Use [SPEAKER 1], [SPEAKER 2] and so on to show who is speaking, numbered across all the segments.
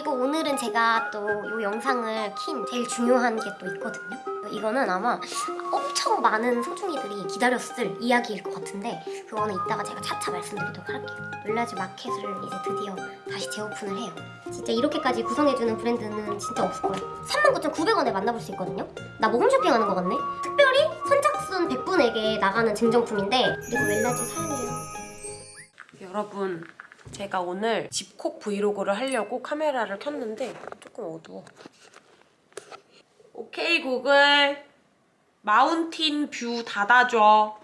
[SPEAKER 1] 그리고 오늘은 제가 또 이 영상을 킨 제일 중요한 게 또 있거든요. 이거는 아마 엄청 많은 소중이들이 기다렸을 이야기일 것 같은데 그거는 이따가 제가 차차 말씀드리도록 할게요. 웰라즈 마켓을 이제 드디어 다시 재오픈을 해요. 진짜 이렇게까지 구성해주는 브랜드는 진짜 없을 거예요. 39,900원에 만나볼 수 있거든요. 나 모금 쇼핑하는 거 같네? 특별히 선착순 100분에게 나가는 증정품인데 그리고 웰라즈 사용해요.
[SPEAKER 2] 여러분 제가 오늘 집콕 브이로그를 하려고 카메라를 켰는데 조금 어두워. 오케이 구글. 마운틴 뷰 닫아줘.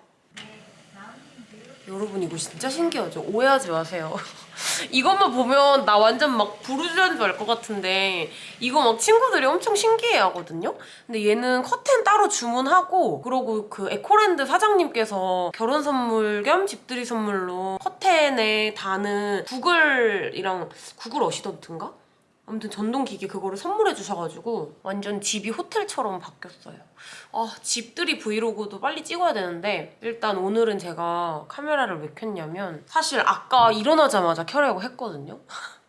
[SPEAKER 2] 여러분 이거 진짜 신기하죠? 오해하지 마세요 이것만 보면 나 완전 막 부르주아인 줄 알 것 같은데 이거 막 친구들이 엄청 신기해 하거든요? 근데 얘는 커튼 따로 주문하고 그러고 그 에코랜드 사장님께서 결혼 선물 겸 집들이 선물로 커튼에 다는 구글이랑 구글 어시스턴트인가? 아무튼 전동기기 그거를 선물해 주셔가지고 완전 집이 호텔처럼 바뀌었어요. 아 집들이 브이로그도 빨리 찍어야 되는데 일단 오늘은 제가 카메라를 왜 켰냐면 사실 아까 일어나자마자 켜려고 했거든요.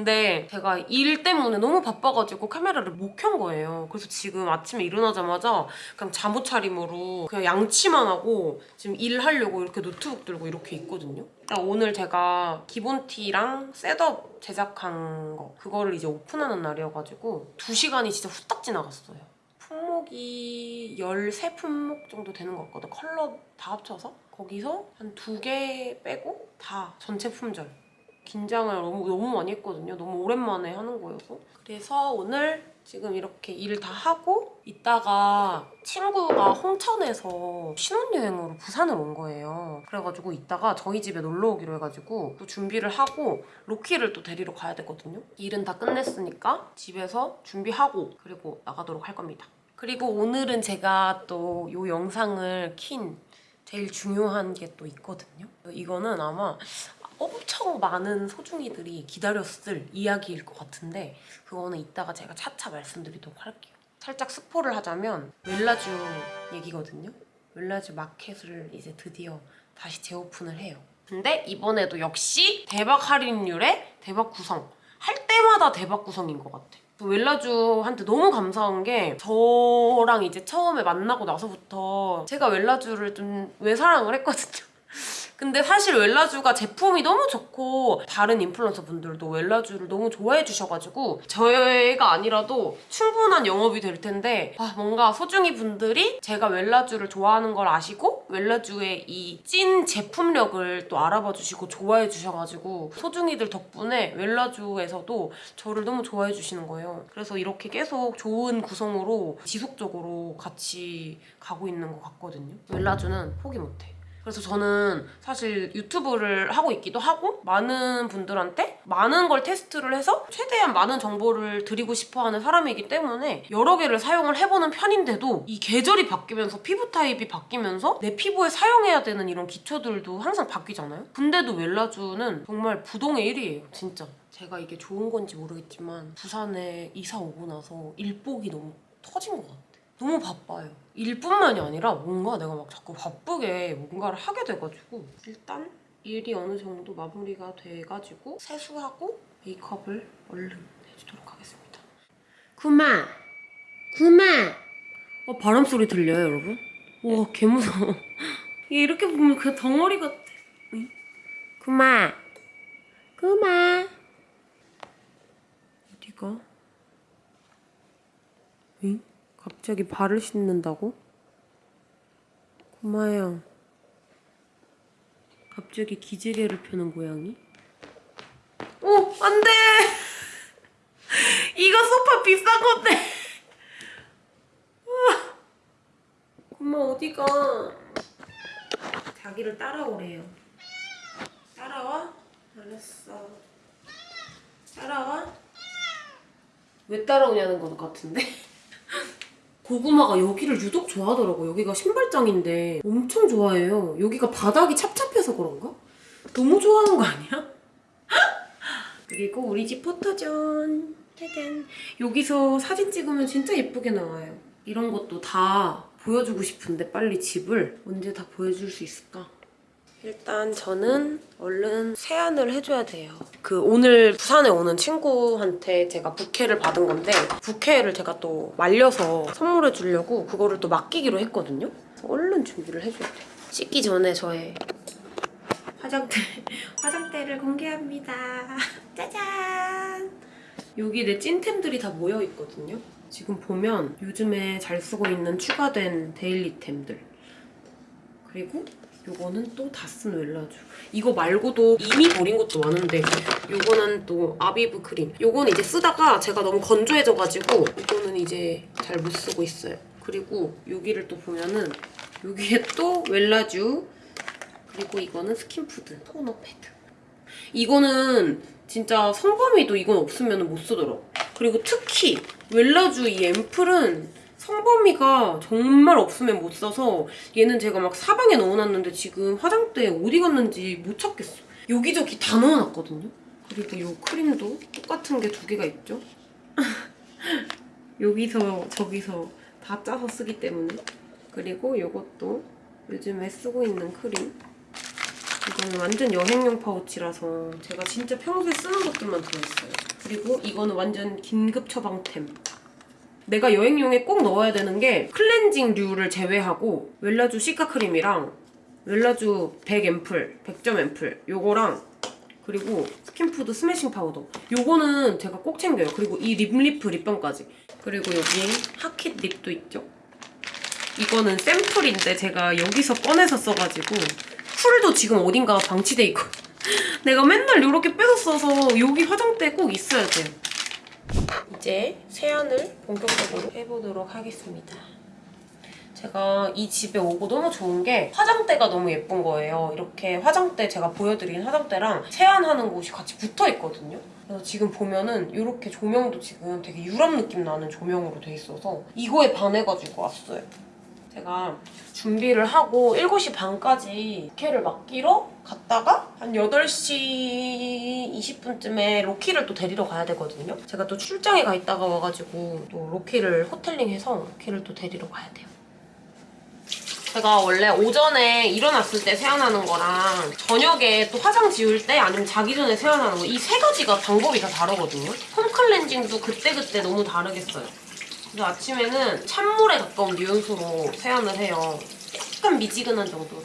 [SPEAKER 2] 근데 제가 일 때문에 너무 바빠가지고 카메라를 못 켠 거예요. 그래서 지금 아침에 일어나자마자 그냥 잠옷 차림으로 그냥 양치만 하고 지금 일하려고 이렇게 노트북 들고 이렇게 있거든요. 일단 오늘 제가 기본티랑 셋업 제작한 거 그거를 이제 오픈하는 날이어가지고 2시간이 진짜 후딱 지나갔어요. 품목이 13품목 정도 되는 것 같거든. 컬러 다 합쳐서. 거기서 한 두 개 빼고 다 전체 품절. 긴장을 너무, 너무 많이 했거든요. 너무 오랜만에 하는 거여서. 그래서 오늘 지금 이렇게 일다 하고 이따가 친구가 홍천에서 신혼여행으로 부산을 온 거예요. 그래가지고 이따가 저희 집에 놀러 오기로 해가지고 또 준비를 하고 로키를 또 데리러 가야 되거든요. 일은 다 끝냈으니까 집에서 준비하고 그리고 나가도록 할 겁니다. 그리고 오늘은 제가 또 이 영상을 킨 제일 중요한 게 또 있거든요. 이거는 아마 엄청 많은 소중이들이 기다렸을 이야기일 것 같은데 그거는 이따가 제가 차차 말씀드리도록 할게요. 살짝 스포를 하자면 웰라주 얘기거든요. 웰라주 마켓을 이제 드디어 다시 재오픈을 해요. 근데 이번에도 역시 대박 할인율에 대박 구성. 할 때마다 대박 구성인 것 같아. 웰라주한테 너무 감사한 게 저랑 이제 처음에 만나고 나서부터 제가 웰라주를 좀 외사랑을 했거든요. 근데 사실 웰라주가 제품이 너무 좋고 다른 인플루언서 분들도 웰라주를 너무 좋아해 주셔가지고 저희가 아니라도 충분한 영업이 될 텐데 아, 뭔가 소중이 분들이 제가 웰라주를 좋아하는 걸 아시고 웰라주의 이 찐 제품력을 또 알아봐 주시고 좋아해 주셔가지고 소중이들 덕분에 웰라주에서도 저를 너무 좋아해 주시는 거예요. 그래서 이렇게 계속 좋은 구성으로 지속적으로 같이 가고 있는 것 같거든요. 웰라주는 포기 못해. 그래서 저는 사실 유튜브를 하고 있기도 하고 많은 분들한테 많은 걸 테스트를 해서 최대한 많은 정보를 드리고 싶어하는 사람이기 때문에 여러 개를 사용을 해보는 편인데도 이 계절이 바뀌면서 피부 타입이 바뀌면서 내 피부에 사용해야 되는 이런 기초들도 항상 바뀌잖아요? 근데도 웰라주는 정말 부동의 1위예요 진짜 제가 이게 좋은 건지 모르겠지만 부산에 이사 오고 나서 일복이 너무 터진 것 같아요 너무 바빠요. 일뿐만이 아니라 뭔가 내가 막 자꾸 바쁘게 뭔가를 하게 돼가지고 일단 일이 어느 정도 마무리가 돼가지고 세수하고 메이크업을 얼른 해주도록 하겠습니다. 구마! 구마! 어, 바람 소리 들려요, 여러분? 와, 개 무서워. 얘 이렇게 보면 그냥 덩어리 같아. 응? 구마! 구마! 어디가? 응? 갑자기 발을 씻는다고? 고마요. 갑자기 기지개를 펴는 고양이? 오! 안 돼! 이거 소파 비싼 건데! 우와. 고마 어디가? 자기를 따라오래요. 따라와? 알았어. 따라와? 왜 따라오냐는 것 같은데? 고구마가 여기를 유독 좋아하더라고요. 여기가 신발장인데 엄청 좋아해요. 여기가 바닥이 찹찹해서 그런가? 너무 좋아하는 거 아니야? 그리고 우리 집 포토존. 짜잔. 여기서 사진 찍으면 진짜 예쁘게 나와요. 이런 것도 다 보여주고 싶은데 빨리 집을 언제 다 보여줄 수 있을까? 일단 저는 얼른 세안을 해줘야 돼요. 그 오늘 부산에 오는 친구한테 제가 부케를 받은 건데 부케를 제가 또 말려서 선물해 주려고 그거를 또 맡기기로 했거든요. 얼른 준비를 해줘야 돼요. 씻기 전에 저의 화장대, 화장대를 공개합니다. 짜잔! 여기 내 찐템들이 다 모여있거든요. 지금 보면 요즘에 잘 쓰고 있는 추가된 데일리템들. 그리고 요거는 또 다 쓴 웰라주. 이거 말고도 이미 버린 것도 많은데 요거는 또 아비브 크림. 요거는 이제 쓰다가 제가 너무 건조해져가지고 이거는 이제 잘 못 쓰고 있어요. 그리고 여기를 또 보면은 여기에 또 웰라주 그리고 이거는 스킨푸드 토너 패드. 이거는 진짜 성범이도 이건 없으면 못 쓰더라고. 그리고 특히 웰라주 이 앰플은 성범이가 정말 없으면 못 써서 얘는 제가 막 사방에 넣어놨는데 지금 화장대에 어디 갔는지 못 찾겠어. 여기저기 다 넣어놨거든요. 그리고 이 크림도 똑같은 게 두 개가 있죠. 여기서 저기서 다 짜서 쓰기 때문에 그리고 이것도 요즘에 쓰고 있는 크림 이거는 완전 여행용 파우치라서 제가 진짜 평소에 쓰는 것들만 들어있어요. 그리고 이거는 완전 긴급 처방템. 내가 여행용에 꼭 넣어야 되는 게 클렌징류를 제외하고 웰라주 시카 크림이랑 웰라주 100 앰플, 100점 앰플 요거랑 그리고 스킨푸드 스매싱 파우더 요거는 제가 꼭 챙겨요. 그리고 이 립리프 립밤까지 그리고 여기 하킷 립도 있죠. 이거는 샘플인데 제가 여기서 꺼내서 써가지고 쿨도 지금 어딘가 방치돼 있고 내가 맨날 이렇게 빼서 써서 여기 화장대에 꼭 있어야 돼요. 이제 세안을 본격적으로 해보도록 하겠습니다. 제가 이 집에 오고 너무 좋은 게 화장대가 너무 예쁜 거예요. 이렇게 화장대 제가 보여드린 화장대랑 세안하는 곳이 같이 붙어 있거든요. 그래서 지금 보면은 이렇게 조명도 지금 되게 유럽 느낌 나는 조명으로 돼 있어서 이거에 반해가지고 왔어요. 제가 준비를 하고 7시 반까지 로키를 맡기러 갔다가 한 8시 20분쯤에 로키를 또 데리러 가야 되거든요. 제가 또 출장에 가 있다가 와가지고 또 로키를 호텔링해서 로키를 또 데리러 가야 돼요. 제가 원래 오전에 일어났을 때 세안하는 거랑 저녁에 또 화장 지울 때 아니면 자기 전에 세안하는 거 이 세 가지가 방법이 다 다르거든요. 홈 클렌징도 그때그때 너무 다르겠어요. 그래서 아침에는 찬물에 가까운 유연수로 세안을 해요. 약간 미지근한 정도로.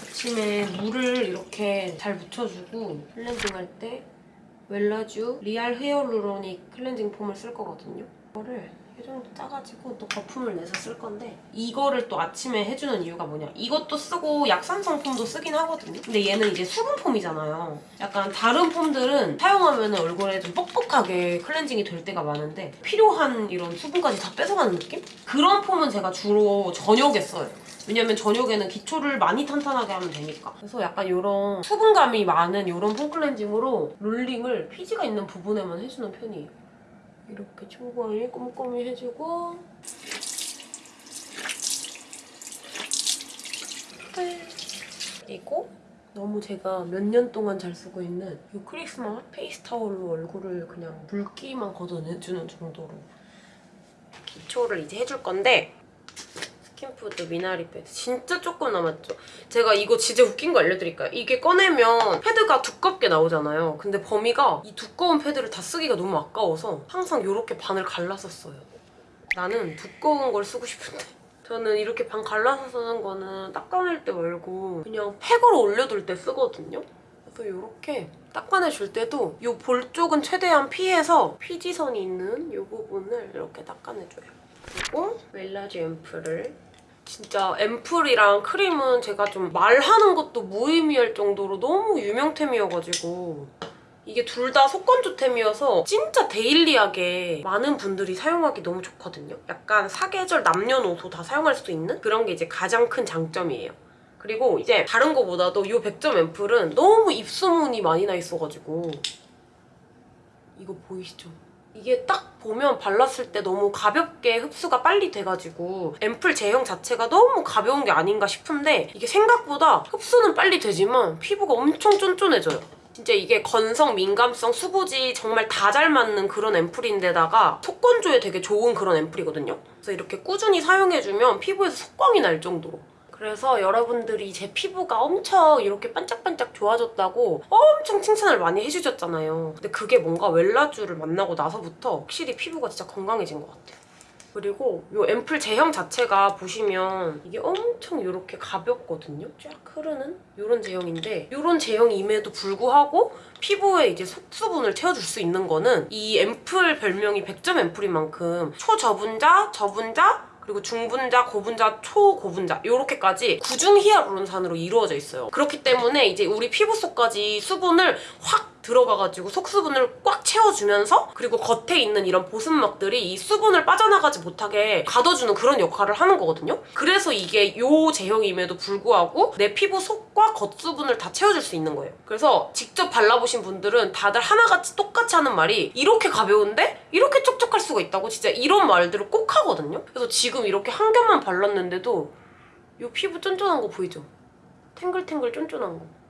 [SPEAKER 2] 아침에 물을 이렇게 잘 묻혀주고 클렌징 할 때 웰라쥬 리알 헤어루로닉 클렌징 폼을 쓸 거거든요. 이거를 이 정도 짜가지고 또 거품을 내서 쓸 건데 이거를 또 아침에 해주는 이유가 뭐냐. 이것도 쓰고 약산성 폼도 쓰긴 하거든요. 근데 얘는 이제 수분 폼이잖아요. 약간 다른 폼들은 사용하면 얼굴에 좀 뻑뻑하게 클렌징이 될 때가 많은데 필요한 이런 수분까지 다 뺏어가는 느낌? 그런 폼은 제가 주로 저녁에 써요. 왜냐면 저녁에는 기초를 많이 탄탄하게 하면 되니까. 그래서 약간 이런 수분감이 많은 이런 폼 클렌징으로 롤링을 피지가 있는 부분에만 해주는 편이에요 이렇게 초벌이 꼼꼼히 해주고. 그리고 너무 제가 몇 년 동안 잘 쓰고 있는 이 크리스마 페이스 타올로 얼굴을 그냥 물기만 걷어내주는 정도로 기초를 이제 해줄 건데 스킨푸드 미나리 패드 진짜 조금 남았죠? 제가 이거 진짜 웃긴 거 알려드릴까요? 이게 꺼내면 패드가 두껍게 나오잖아요. 근데 범이가 이 두꺼운 패드를 다 쓰기가 너무 아까워서 항상 이렇게 반을 써요. 나는 두꺼운 걸 쓰고 싶은데 저는 이렇게 반 갈라서 쓰는 거는 닦아낼 때 말고 그냥 팩으로 올려둘 때 쓰거든요. 그래서 이렇게 닦아내줄 때도 이 볼 쪽은 최대한 피해서 피지선이 있는 이 부분을 이렇게 닦아내줘요. 그리고 웰라지 앰플을 진짜 앰플이랑 크림은 제가 좀 말하는 것도 무의미할 정도로 너무 유명템이어가지고 이게 둘 다 속건조템이어서 진짜 데일리하게 많은 분들이 사용하기 너무 좋거든요. 약간 사계절 남녀노소 다 사용할 수 있는 그런 게 이제 가장 큰 장점이에요. 그리고 이제 다른 거보다도 이 100점 앰플은 너무 입소문이 많이 나 있어가지고 이거 보이시죠? 이게 딱 보면 발랐을 때 너무 가볍게 흡수가 빨리 돼가지고 앰플 제형 자체가 너무 가벼운 게 아닌가 싶은데 이게 생각보다 흡수는 빨리 되지만 피부가 엄청 쫀쫀해져요. 진짜 이게 건성, 민감성, 수부지 정말 다 잘 맞는 그런 앰플인데다가 속건조에 되게 좋은 그런 앰플이거든요. 그래서 이렇게 꾸준히 사용해주면 피부에서 속광이 날 정도로 그래서 여러분들이 제 피부가 엄청 이렇게 반짝반짝 좋아졌다고 엄청 칭찬을 많이 해주셨잖아요. 근데 그게 뭔가 웰라쥬를 만나고 나서부터 확실히 피부가 진짜 건강해진 것 같아요. 그리고 이 앰플 제형 자체가 보시면 이게 엄청 이렇게 가볍거든요. 쫙 흐르는 이런 제형인데 이런 제형임에도 불구하고 피부에 이제 속수분을 채워줄 수 있는 거는 이 앰플 별명이 100점 앰플인 만큼 초저분자, 저분자, 그리고 중분자, 고분자, 초고분자 이렇게까지 구중 히알루론산으로 이루어져 있어요. 그렇기 때문에 이제 우리 피부 속까지 수분을 확 들어가가지고 속수분을 꽉 채워주면서 그리고 겉에 있는 이런 보습막들이 이 수분을 빠져나가지 못하게 가둬주는 그런 역할을 하는 거거든요. 그래서 이게 요 제형임에도 불구하고 내 피부 속과 겉수분을 다 채워줄 수 있는 거예요. 그래서 직접 발라보신 분들은 다들 하나같이 똑같이 하는 말이 이렇게 가벼운데 이렇게 촉촉할 수가 있다고 진짜 이런 말들을 꼭 하거든요. 그래서 지금 이렇게 한 겹만 발랐는데도 이 피부 쫀쫀한 거 보이죠? 탱글탱글 쫀쫀한 거.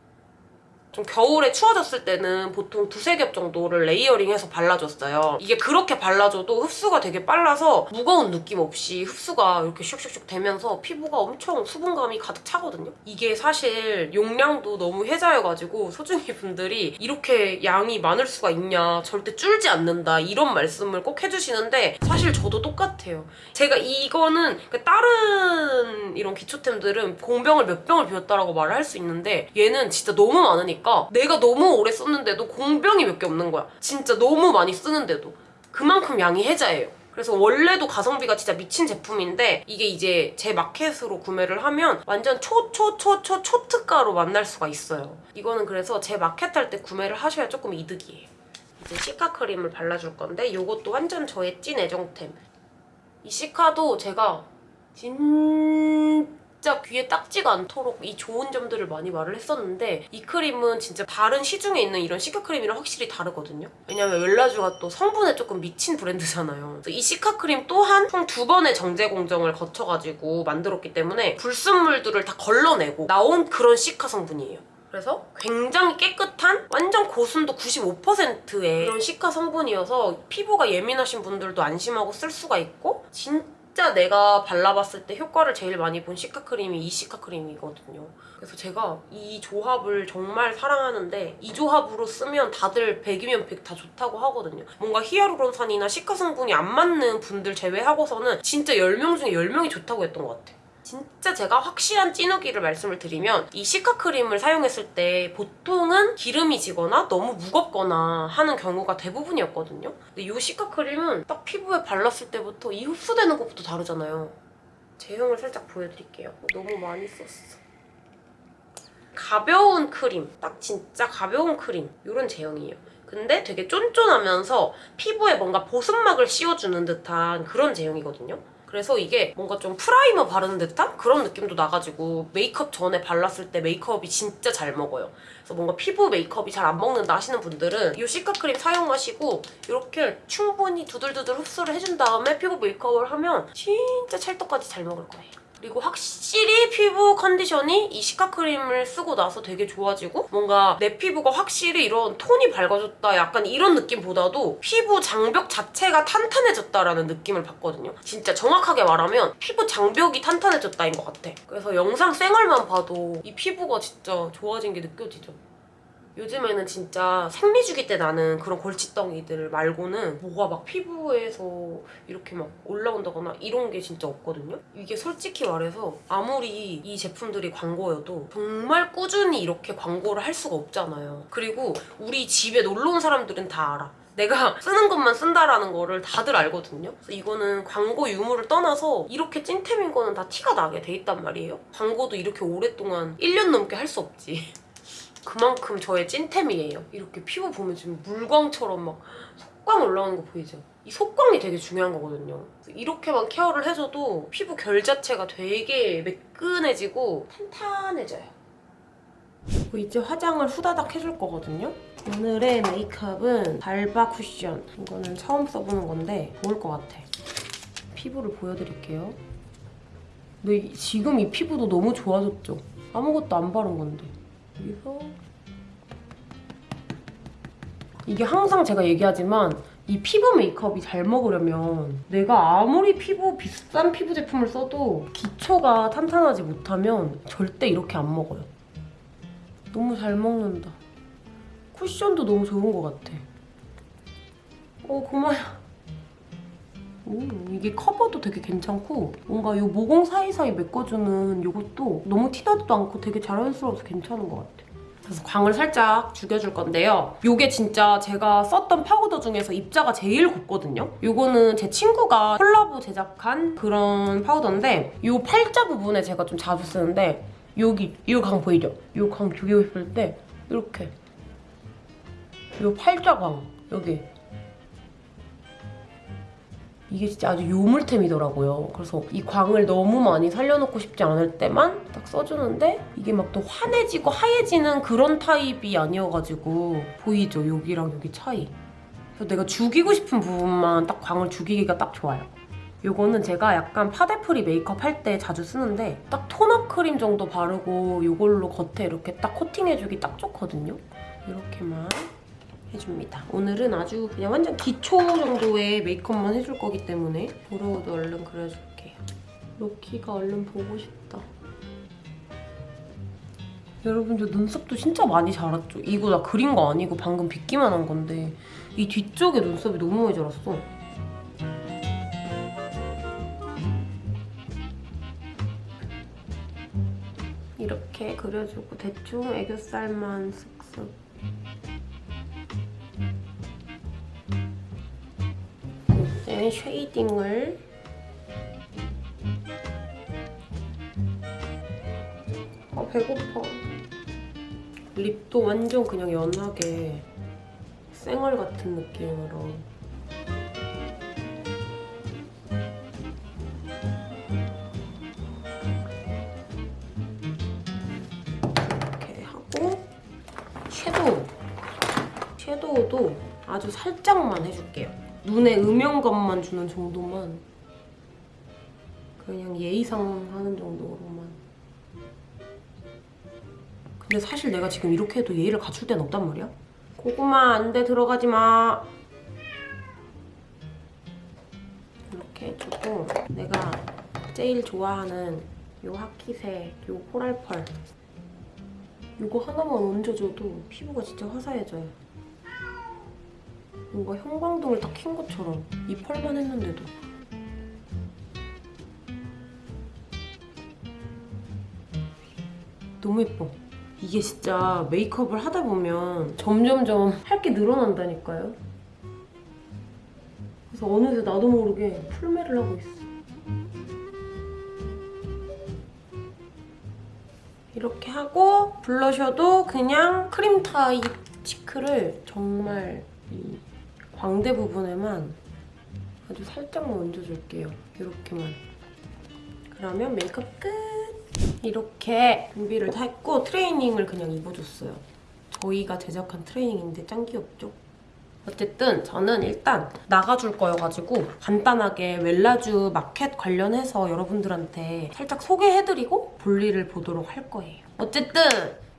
[SPEAKER 2] 좀 겨울에 추워졌을 때는 보통 두세 겹 정도를 레이어링해서 발라줬어요. 이게 그렇게 발라줘도 흡수가 되게 빨라서 무거운 느낌 없이 흡수가 이렇게 슉슉슉 되면서 피부가 엄청 수분감이 가득 차거든요. 이게 사실 용량도 너무 혜자여가지고 소중이 분들이 이렇게 양이 많을 수가 있냐 절대 줄지 않는다 이런 말씀을 꼭 해주시는데 사실 저도 똑같아요. 제가 이거는 그 다른 이런 기초템들은 공병을 몇 병을 비웠다라고 말을 할 수 있는데 얘는 진짜 너무 많으니까 내가 너무 오래 썼는데도 공병이 몇 개 없는 거야. 진짜 너무 많이 쓰는데도 그만큼 양이 혜자예요. 그래서 원래도 가성비가 진짜 미친 제품인데 이게 이제 제 마켓으로 구매를 하면 완전 초초초초 초특가로 만날 수가 있어요. 이거는 그래서 제 마켓 할 때 구매를 하셔야 조금 이득이에요. 이제 시카 크림을 발라줄 건데 이것도 완전 저의 찐 애정템. 이 시카도 제가 진 짜 귀에 딱지가 않도록 이 좋은 점들을 많이 말을 했었는데 이 크림은 진짜 다른 시중에 있는 이런 시카 크림이랑 확실히 다르거든요. 왜냐면 웰라쥬가 또 성분에 조금 미친 브랜드잖아요. 이 시카 크림 또한 총 두 번의 정제 공정을 거쳐가지고 만들었기 때문에 불순물들을 다 걸러내고 나온 그런 시카 성분이에요. 그래서 굉장히 깨끗한 완전 고순도 95%의 그런 시카 성분이어서 피부가 예민하신 분들도 안심하고 쓸 수가 있고 진짜 내가 발라봤을 때 효과를 제일 많이 본 시카 크림이 이 시카 크림이거든요. 그래서 제가 이 조합을 정말 사랑하는데 이 조합으로 쓰면 다들 100이면 100 다 좋다고 하거든요. 뭔가 히아루론산이나 시카 성분이 안 맞는 분들 제외하고서는 진짜 10명 중에 10명이 좋다고 했던 것 같아요. 진짜 제가 확실한 찐후기를 말씀을 드리면 이 시카 크림을 사용했을 때 보통은 기름이 지거나 너무 무겁거나 하는 경우가 대부분이었거든요. 근데 이 시카 크림은 딱 피부에 발랐을 때부터 이 흡수되는 것부터 다르잖아요. 제형을 살짝 보여드릴게요. 너무 많이 썼어. 가벼운 크림, 딱 진짜 가벼운 크림 이런 제형이에요. 근데 되게 쫀쫀하면서 피부에 뭔가 보습막을 씌워주는 듯한 그런 제형이거든요. 그래서 이게 뭔가 좀 프라이머 바르는 듯한 그런 느낌도 나가지고 메이크업 전에 발랐을 때 메이크업이 진짜 잘 먹어요. 그래서 뭔가 피부 메이크업이 잘 안 먹는다 하시는 분들은 이 시카 크림 사용하시고 이렇게 충분히 두들두들 흡수를 해준 다음에 피부 메이크업을 하면 진짜 찰떡까지 잘 먹을 거예요. 그리고 확실히 피부 컨디션이 이 시카 크림을 쓰고 나서 되게 좋아지고 뭔가 내 피부가 확실히 이런 톤이 밝아졌다 약간 이런 느낌보다도 피부 장벽 자체가 탄탄해졌다라는 느낌을 받거든요. 진짜 정확하게 말하면 피부 장벽이 탄탄해졌다인 것 같아. 그래서 영상 생얼만 봐도 이 피부가 진짜 좋아진 게 느껴지죠. 요즘에는 진짜 생리주기 때 나는 그런 골칫덩이들 말고는 뭐가 막 피부에서 이렇게 막 올라온다거나 이런 게 진짜 없거든요? 이게 솔직히 말해서 아무리 이 제품들이 광고여도 정말 꾸준히 이렇게 광고를 할 수가 없잖아요. 그리고 우리 집에 놀러 온 사람들은 다 알아. 내가 쓰는 것만 쓴다라는 거를 다들 알거든요. 그래서 이거는 광고 유무를 떠나서 이렇게 찐템인 거는 다 티가 나게 돼 있단 말이에요. 광고도 이렇게 오랫동안 1년 넘게 할 수 없지. 그만큼 저의 찐템이에요. 이렇게 피부 보면 지금 물광처럼 막 속광 올라오는 거 보이죠? 이 속광이 되게 중요한 거거든요. 이렇게만 케어를 해줘도 피부 결 자체가 되게 매끈해지고 탄탄해져요. 이제 화장을 후다닥 해줄 거거든요. 오늘의 메이크업은 달바 쿠션. 이거는 처음 써보는 건데 좋을 것 같아. 피부를 보여드릴게요. 근데 이- 지금 이 피부도 너무 좋아졌죠? 아무것도 안 바른 건데. 여기서 이게 항상 제가 얘기하지만 이 피부 메이크업이 잘 먹으려면 내가 아무리 피부 비싼 피부 제품을 써도 기초가 탄탄하지 못하면 절대 이렇게 안 먹어요. 너무 잘 먹는다. 쿠션도 너무 좋은 것 같아. 어 고마야. 오, 이게 커버도 되게 괜찮고 뭔가 이 모공 사이사이 메꿔주는 이것도 너무 티나지도 않고 되게 자연스러워서 괜찮은 것 같아. 그래서 광을 살짝 죽여줄 건데요. 이게 진짜 제가 썼던 파우더 중에서 입자가 제일 곱거든요. 이거는 제 친구가 콜라보 제작한 그런 파우더인데 이 팔자 부분에 제가 좀 자주 쓰는데 여기 이 광 보이죠? 이 광 죽이고 싶을 때 이렇게 이 팔자 광 여기 이게 진짜 아주 요물템이더라고요. 그래서 이 광을 너무 많이 살려놓고 싶지 않을 때만 딱 써주는데 이게 막 또 환해지고 하얘지는 그런 타입이 아니어가지고 보이죠? 여기랑 여기 차이. 그래서 내가 죽이고 싶은 부분만 딱 광을 죽이기가 딱 좋아요. 이거는 제가 약간 파데프리 메이크업 할 때 자주 쓰는데 딱 톤업 크림 정도 바르고 이걸로 겉에 이렇게 딱 코팅해주기 딱 좋거든요. 이렇게만 해줍니다. 오늘은 아주 그냥 완전 기초 정도의 메이크업만 해줄 거기 때문에 브로우도 얼른 그려줄게요. 로키가 얼른 보고 싶다. 여러분 저 눈썹도 진짜 많이 자랐죠? 이거 나 그린 거 아니고 방금 빗기만 한 건데 이 뒤쪽에 눈썹이 너무 많이 자랐어. 이렇게 그려주고 대충 애교살만 쓱쓱 이제 쉐이딩을. 아 배고파. 립도 완전 그냥 연하게 쌩얼 같은 느낌으로. 이렇게 하고 섀도우. 섀도우도 아주 살짝만 해줄게요 눈에 음영감만 주는 정도만 그냥 예의상 하는 정도로만. 근데 사실 내가 지금 이렇게 해도 예의를 갖출 데는 없단 말이야? 고구마 안 돼 들어가지 마. 이렇게 해주고 내가 제일 좋아하는 요 하키색 요 코랄펄. 이거 하나만 얹어줘도 피부가 진짜 화사해져요 뭔가 형광등을 딱 킨 것처럼 이 펄만 했는데도. 너무 예뻐. 이게 진짜 메이크업을 하다 보면 점점점 할 게 늘어난다니까요. 그래서 어느새 나도 모르게 풀매를 하고 있어. 이렇게 하고 블러셔도 그냥 크림 타입 치크를 정말 이 광대 부분에만 아주 살짝만 얹어줄게요. 이렇게만. 그러면 메이크업 끝! 이렇게 준비를 다 했고 트레이닝을 그냥 입어줬어요. 저희가 제작한 트레이닝인데 짱 귀엽죠? 어쨌든 저는 일단 나가줄 거여가지고 간단하게 웰라주 마켓 관련해서 여러분들한테 살짝 소개해드리고 볼일을 보도록 할 거예요. 어쨌든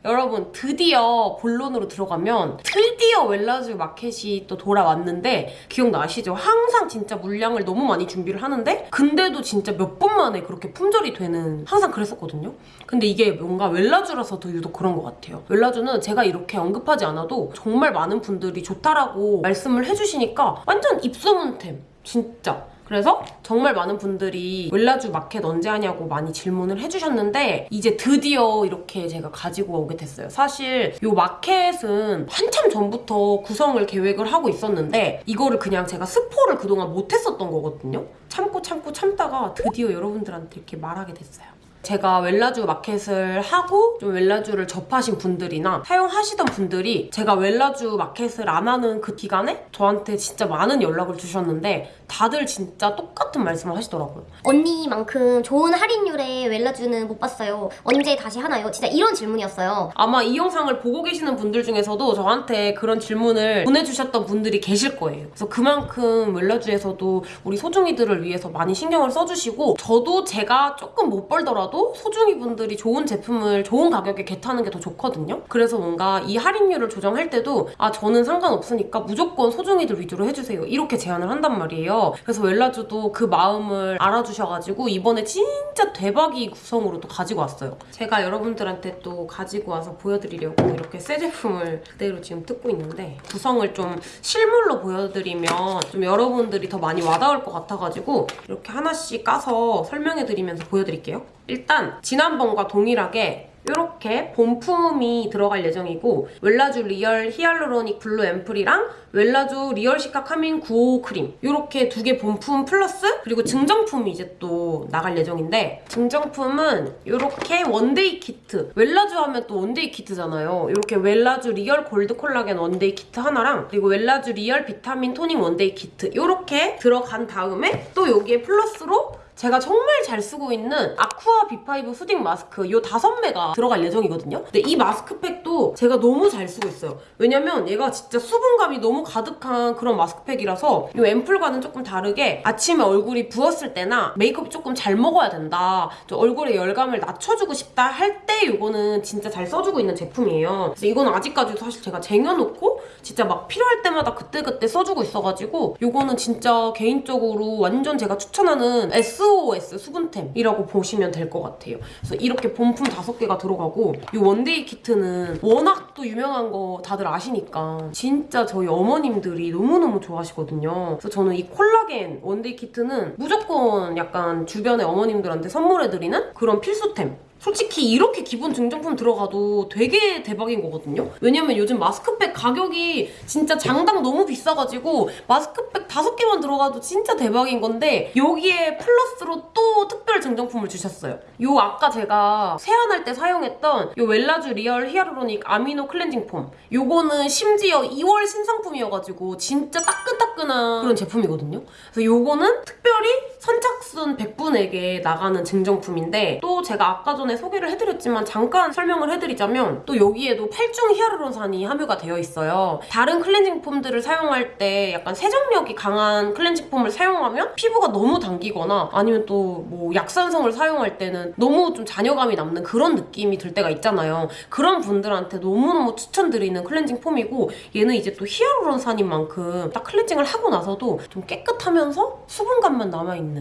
[SPEAKER 2] 여러분 드디어 본론으로 들어가면 드디어 웰라주 마켓이 또 돌아왔는데 기억나시죠? 항상 진짜 물량을 너무 많이 준비를 하는데 근데도 진짜 몇 번 만에 그렇게 품절이 되는 항상 그랬었거든요. 근데 이게 뭔가 웰라주라서 더 유독 그런 것 같아요. 웰라주는 제가 이렇게 언급하지 않아도 정말 많은 분들이 좋다라고 말씀을 해주시니까 완전 입소문템 진짜. 그래서 정말 많은 분들이 웰라주 마켓 언제 하냐고 많이 질문을 해주셨는데 이제 드디어 이렇게 제가 가지고 오게 됐어요. 사실 이 마켓은 한참 전부터 구성을 계획을 하고 있었는데 이거를 그냥 제가 스포를 그동안 못했었던 거거든요. 참고 참고 참다가 드디어 여러분들한테 이렇게 말하게 됐어요. 제가 웰라주 마켓을 하고 좀 웰라주를 접하신 분들이나 사용하시던 분들이 제가 웰라주 마켓을 안 하는 그 기간에 저한테 진짜 많은 연락을 주셨는데 다들 진짜 똑같은 말씀을 하시더라고요.
[SPEAKER 1] 언니만큼 좋은 할인율의 웰라주는 못 봤어요. 언제 다시 하나요? 진짜 이런 질문이었어요.
[SPEAKER 2] 아마 이 영상을 보고 계시는 분들 중에서도 저한테 그런 질문을 보내주셨던 분들이 계실 거예요. 그래서 그만큼 웰라주에서도 우리 소중이들을 위해서 많이 신경을 써주시고 저도 제가 조금 못 벌더라도 하더라도 소중이 분들이 좋은 제품을 좋은 가격에 겟하는 게 더 좋거든요. 그래서 뭔가 이 할인율을 조정할 때도 아 저는 상관없으니까 무조건 소중이들 위주로 해주세요. 이렇게 제안을 한단 말이에요. 그래서 웰라주도 그 마음을 알아주셔가지고 이번에 진짜 대박이 구성으로 또 가지고 왔어요. 제가 여러분들한테 또 가지고 와서 보여드리려고 이렇게 새 제품을 그대로 지금 뜯고 있는데 구성을 좀 실물로 보여드리면 좀 여러분들이 더 많이 와닿을 것 같아가지고 이렇게 하나씩 까서 설명해드리면서 보여드릴게요. 일단 지난번과 동일하게 이렇게 본품이 들어갈 예정이고 웰라주 real hyaluronic blue 앰플이랑 웰라주 real cica calming 95 크림 이렇게 두 개 본품 플러스 그리고 증정품이 이제 또 나갈 예정인데 증정품은 이렇게 one-day 키트. 웰라주 하면 또 one-day 키트잖아요. 이렇게 웰라주 real gold 콜라겐 one-day 키트 하나랑 그리고 웰라주 real 비타민 toning one-day 키트 이렇게 들어간 다음에 또 여기에 플러스로 제가 정말 잘 쓰고 있는 aqua B5 soothing 마스크 이 다섯 매가 들어갈 예정이거든요. 근데 이 마스크팩도 제가 너무 잘 쓰고 있어요. 왜냐면 얘가 진짜 수분감이 너무 가득한 그런 마스크팩이라서 이 앰플과는 조금 다르게 아침에 얼굴이 부었을 때나 메이크업 조금 잘 먹어야 된다. 저 얼굴에 열감을 낮춰주고 싶다 할 때 이거는 진짜 잘 써주고 있는 제품이에요. 그래서 이거는 아직까지도 사실 제가 쟁여놓고 진짜 막 필요할 때마다 그때그때 써주고 있어가지고 이거는 진짜 개인적으로 완전 제가 추천하는 SOS 수분템이라고 보시면 될 것 같아요. 그래서 이렇게 본품 다섯 개가 들어가고 이 one-day 키트는 워낙 또 유명한 거 다들 아시니까 진짜 저희 어머님들이 너무너무 좋아하시거든요. 그래서 저는 이 콜라겐 one-day 키트는 무조건 약간 주변의 어머님들한테 선물해드리는 그런 필수템. 솔직히 이렇게 기본 증정품 들어가도 되게 대박인 거거든요. 왜냐면 요즘 마스크팩 가격이 진짜 장당 너무 비싸가지고 마스크팩 다섯 개만 들어가도 진짜 대박인 건데 여기에 플러스로 또 특별 증정품을 주셨어요. 요 아까 제가 세안할 때 사용했던 요 웰라주 real hyaluronic amino cleansing foam 요거는 심지어 2월 신상품이어가지고 진짜 따끈따끈한 그런 제품이거든요. 그래서 요거는 특별히 선착순 100분에게 나가는 증정품인데 또 제가 아까 전에 소개를 해드렸지만 잠깐 설명을 해드리자면 또 여기에도 8중 히아루론산이 함유가 되어 있어요. 다른 클렌징 폼들을 사용할 때 약간 세정력이 강한 클렌징 폼을 사용하면 피부가 너무 당기거나 아니면 또 뭐 약산성을 사용할 때는 너무 좀 잔여감이 남는 그런 느낌이 들 때가 있잖아요. 그런 분들한테 너무너무 추천드리는 클렌징 폼이고 얘는 이제 또 히아루론산인 만큼 딱 클렌징을 하고 나서도 좀 깨끗하면서 수분감만 남아있는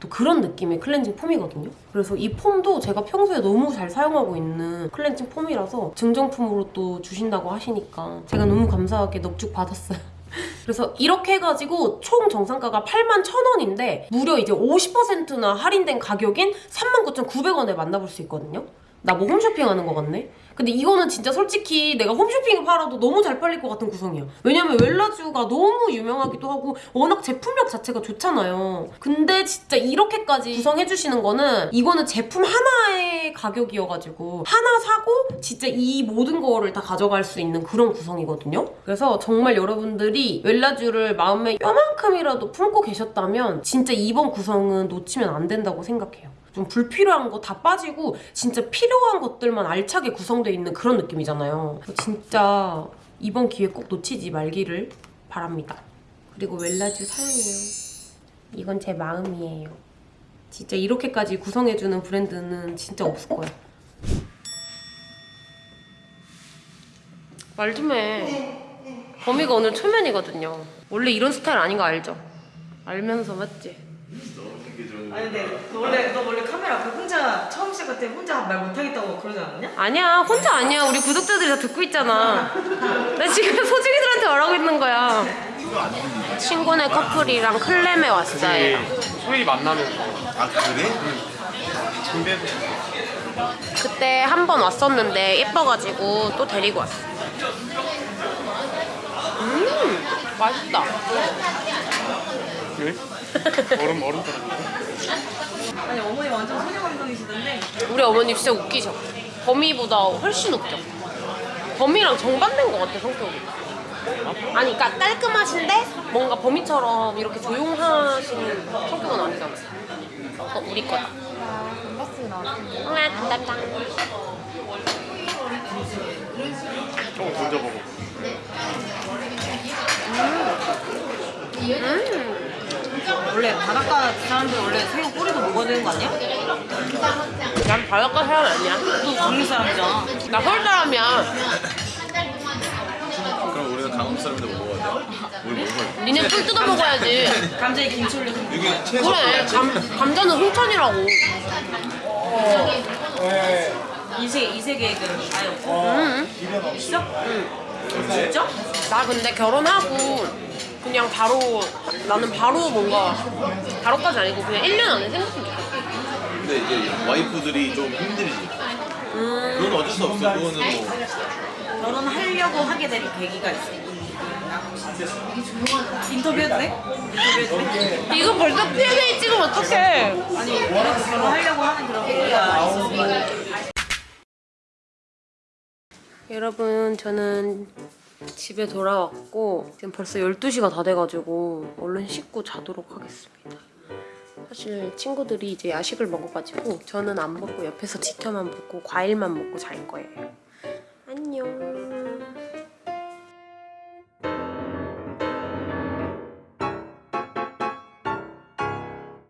[SPEAKER 2] 또 그런 느낌의 클렌징 폼이거든요. 그래서 이 폼도 제가 평소에 너무 잘 사용하고 있는 클렌징 폼이라서 증정품으로 또 주신다고 하시니까 제가 너무 감사하게 넉죽 받았어요. 그래서 이렇게 해가지고 총 정상가가 81,000원인데 무려 이제 50%나 할인된 가격인 39,900원에 만나볼 수 있거든요. 나 뭐 홈쇼핑 하는 거 같네? 근데 이거는 진짜 솔직히 내가 홈쇼핑에 팔아도 너무 잘 팔릴 것 같은 구성이야. 왜냐면 웰라주가 너무 유명하기도 하고 워낙 제품력 자체가 좋잖아요. 근데 진짜 이렇게까지 구성해주시는 거는 이거는 제품 하나의 가격이어가지고 하나 사고 진짜 이 모든 거를 다 가져갈 수 있는 그런 구성이거든요. 그래서 정말 여러분들이 웰라주를 마음에 뼈만큼이라도 품고 계셨다면 진짜 이번 구성은 놓치면 안 된다고 생각해요. 좀 불필요한 거 다 빠지고 진짜 필요한 것들만 알차게 구성되어 있는 그런 느낌이잖아요. 진짜 이번 기회 꼭 놓치지 말기를 바랍니다. 그리고 웰라주 사랑해요. 이건 제 마음이에요. 진짜 이렇게까지 구성해주는 브랜드는 진짜 없을 거야. 말 좀 해. 범이가 오늘 초면이거든요. 원래 이런 스타일 아닌 거 알죠? 알면서 맞지?
[SPEAKER 3] 아니 근데 너 원래 너 원래 카메라 앞에 혼자 처음 시작할 때 혼자 말 못하겠다고 그러지 않았냐?
[SPEAKER 2] 아니야 혼자 아니야. 우리 구독자들이 다 듣고 있잖아. 나 지금 소중이들한테 말하고 있는 거야. 친구네 커플이랑 클램에 왔어요.
[SPEAKER 4] 소희 만나면
[SPEAKER 5] 아 그래?
[SPEAKER 4] 근데
[SPEAKER 2] 그때 한 번 왔었는데 예뻐가지고 또 데리고 왔어. 음 맛있다.
[SPEAKER 4] 왜? 얼음 얼음 떨어져.
[SPEAKER 3] 아니 어머니 완전 소녀 감성이시던데.
[SPEAKER 2] 우리 어머니 진짜 웃기셔. 범이보다 훨씬 웃겨. 범이랑 정반대인 것 같아 성격이. 아니 그러니까 깔끔하신데 뭔가 범이처럼 이렇게 조용하신 성격은 아니잖아. 어 우리 거다. 응 감사합니다.
[SPEAKER 4] 조금 던져보고.
[SPEAKER 3] 원래 바닷가 사람들 원래 새우 꼬리도 먹어야 되는 거 아니야?
[SPEAKER 2] 난 바닷가 사람 아니야.
[SPEAKER 3] 너 강릉 사람이잖아.
[SPEAKER 2] 나 서울 사람이야.
[SPEAKER 5] 그럼 우리가 강원 사람인데 뭐 먹어야 돼? 우리 뭐 먹어야 돼?
[SPEAKER 2] 니네 뿔 뜯어 먹어야지.
[SPEAKER 3] 감자에 김치 올려서
[SPEAKER 5] 이게 채소
[SPEAKER 2] 그래, 감, 감자는 홍천이라고.
[SPEAKER 3] 이세 이세 계획은 아예 없고.
[SPEAKER 2] 응.
[SPEAKER 3] 있어? 진짜?
[SPEAKER 2] 나 근데 결혼하고 그냥 바로 나는 바로 뭔가 바로까지 아니고 그냥 1년 안에 생겼으면 좋겠어.
[SPEAKER 5] 근데 이제 와이프들이 좀 힘들지. 그건 어쩔 수 없어. 그거는 뭐
[SPEAKER 3] 결혼하려고 하게 된 계기가 있어. 인터뷰해도 돼? 인터뷰해도 돼?
[SPEAKER 2] 이거 벌써 Q&A 찍으면 어떡해.
[SPEAKER 3] 아니 그래도 결혼하려고 하는 그런 계기가 있어서.
[SPEAKER 2] 여러분 저는 집에 돌아왔고 지금 벌써 12시가 다 돼가지고 얼른 씻고 자도록 하겠습니다. 사실 친구들이 이제 야식을 먹어가지고 저는 안 먹고 옆에서 지켜만 보고 과일만 먹고 잘 거예요. 안녕.